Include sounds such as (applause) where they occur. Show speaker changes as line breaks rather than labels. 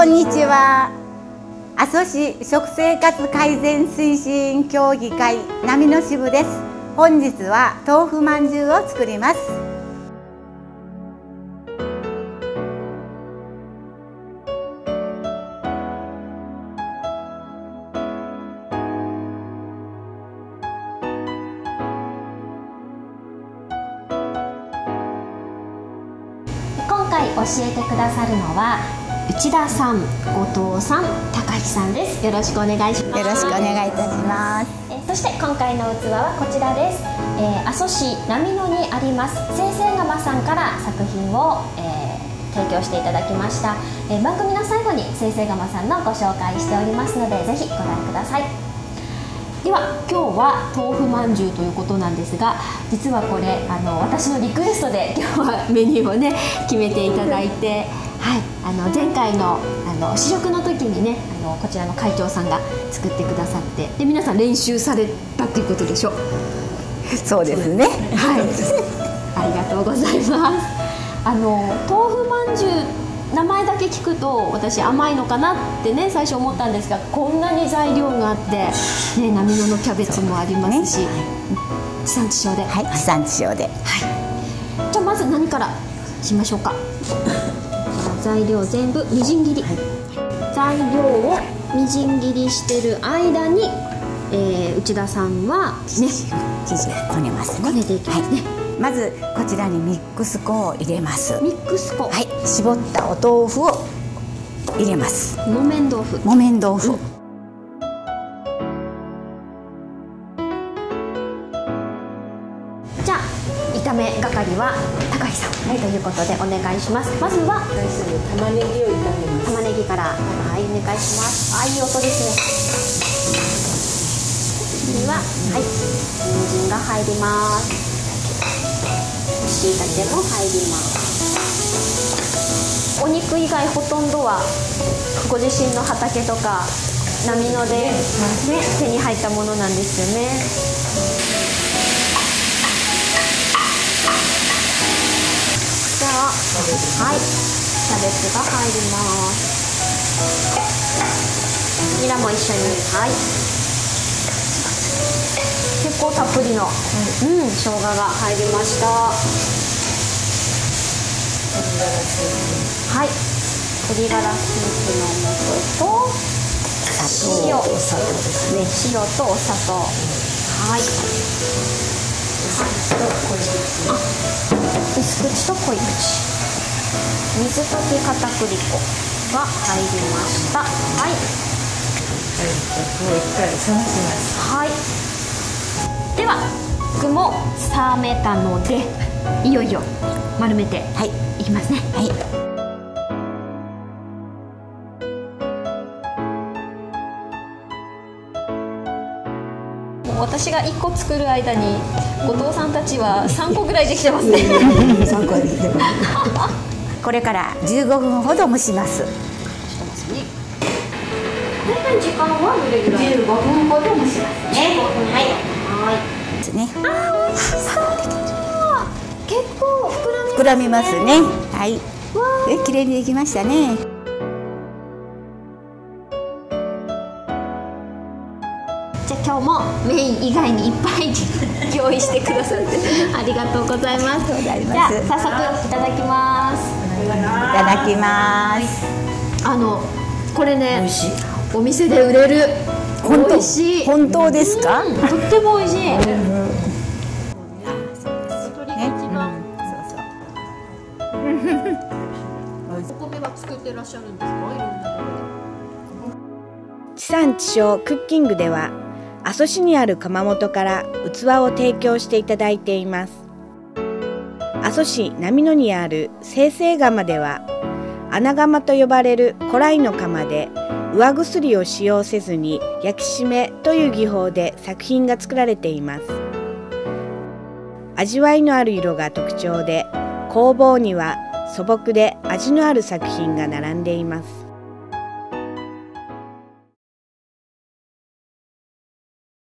こんにちは。阿蘇市食生活改善推進協議会波の支部です。本日は豆腐まんじゅうを作ります。
今回教えてくださるのは内田さん、後藤さん、高橋さんです。よろしくお願いします。
よろしくお願いいたします
えーそして今回の器はこちらです。えー阿蘇市波野にあります先生釜さんから作品を、えー提供していただきました、えー番組の最後に先生釜さんのご紹介しておりますのでぜひご覧ください。では今日は豆腐まんじゅうということなんですが実はこれあの私のリクエストで今日はメニューをね決めていただいて、はい、あの前回のあの試食の時にねあのこちらの会長さんが作ってくださってで皆さん練習されたっていうことでしょ
そうですね。
はい。ありがとうございます。あの豆腐まんじゅう名前だけ聞くと私甘いのかなってね最初思ったんですがこんなに材料があって、ね、波野のキャベツもありますし、地産地消で、
はい地産地消で。
じゃあまず何からしましょうか？材料全部みじん切り、材料をみじん切りしてる間に、えー内田さんはね
生地をこねますね。
こねていきますね、
まずこちらにミックス粉を入れます。
ミックス粉、
はい。絞ったお豆腐を入れます。
木綿豆腐。
木綿豆腐、
じゃ炒め係は高橋さん、ということでお願いします。まずは
玉ねぎを炒めます。
玉ねぎからはいお願いします。あいい音ですね次ははい。人参が入ります。椎茸も入ります。お肉以外ほとんどはご自身の畑とか波ので、ね、手に入ったものなんですよねはい。キャベツが入ります。ニラも一緒に。はい。結構たっぷりの、うん、生姜が入りました。はい。鶏ガラスープの素と塩。
砂糖お砂糖ですね
塩とお砂糖。はい。薄口と濃い口。水溶き片栗粉が入りました。はい。
もう一回冷まします。
はい。では具も冷めたのでいよいよ丸めて
はい。
いきますね。
はい。
私が1個作る間に後藤さんたちは3個ぐらいできてますね。
三個です。(laughs)
これから15分ほど蒸します。
大体時間はどれぐらい
15分ほど蒸しますね。
はい。はい
ですね
あー美味しそう。結構膨らみ
ますね。はい。
わ
え綺麗にできましたね
じゃあ今日もメイン以外にいっぱい用意してくださって (laughs) ありがとうございます。じゃあ早速いただきます。
いただきます。
あのこれね。お店で売れる。
本当
美
本当ですか、
うんとっても美味しい。お米は作ってらっしゃるんですか？いろんなとこ
地産地消クッキングでは阿蘇市にある窯元から器を提供していただいています。阿蘇市波野にある生成窯では穴窯と呼ばれる古来の窯で上薬を使用せずに焼き締めという技法で作品が作られています。味わいのある色が特徴で工房には素朴で味のある作品が並んでいます。